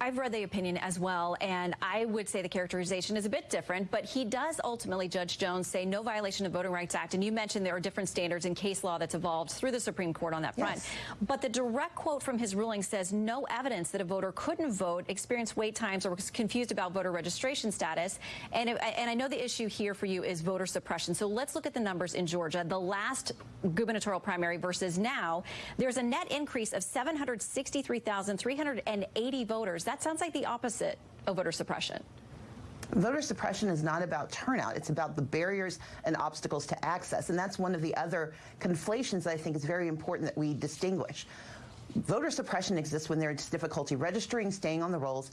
I, have read the opinion as well, and I would say the characterization is a bit different, but he does ultimately, Judge Jones, say no violation of Voting Rights Act. And you mentioned there are different standards in case law that's evolved through the Supreme Court on that front. Yes. But the direct quote from his ruling says no evidence that a voter couldn't vote, experienced wait times, or was confused about voter registration status. And, it, and I know the issue here for you is voter suppression. So let's look at the numbers in Georgia. The last gubernatorial primary versus now, there's a net increase of 763,380 voters. That sounds like the opposite of voter suppression. Voter suppression is not about turnout. It's about the barriers and obstacles to access. And that's one of the other conflations that I think is very important that we distinguish. Voter suppression exists when there's difficulty registering, staying on the rolls,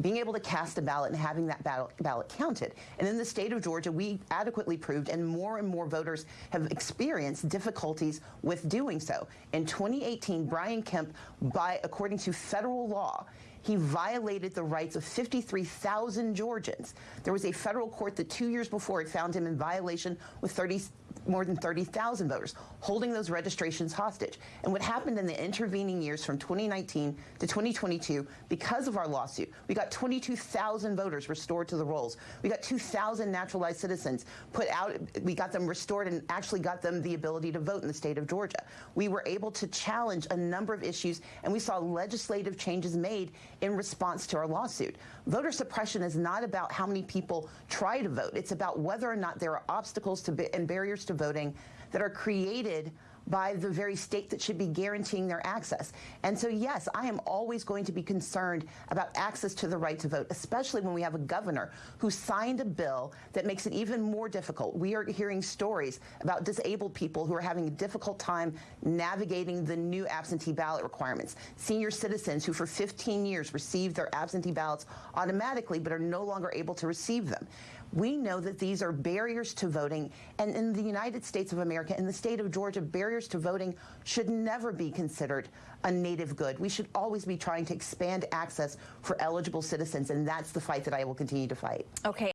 being able to cast a ballot and having that ballot, counted. And in the state of Georgia, we adequately proved, and more and more voters have experienced difficulties with doing so. In 2018, Brian Kemp, by according to federal law, he violated the rights of 53,000 Georgians. There was a federal court that two years before had found him in violation with 30 more than 30,000 voters, holding those registrations hostage. And what happened in the intervening years from 2019 to 2022, because of our lawsuit, we got 22,000 voters restored to the rolls. We got 2,000 naturalized citizens put out, we got them restored and actually got them the ability to vote in the state of Georgia. We were able to challenge a number of issues, and we saw legislative changes made in response to our lawsuit. Voter suppression is not about how many people try to vote. It's about whether or not there are obstacles to and barriers to voting that are created by the very state that should be guaranteeing their access. And so, yes, I am always going to be concerned about access to the right to vote, especially when we have a governor who signed a bill that makes it even more difficult. We are hearing stories about disabled people who are having a difficult time navigating the new absentee ballot requirements. Senior citizens who for 15 years received their absentee ballots automatically but are no longer able to receive them. We know that these are barriers to voting, and in the United States of America, in the state of Georgia, barriers to voting should never be considered a native good. We should always be trying to expand access for eligible citizens, and that's the fight that I will continue to fight. Okay.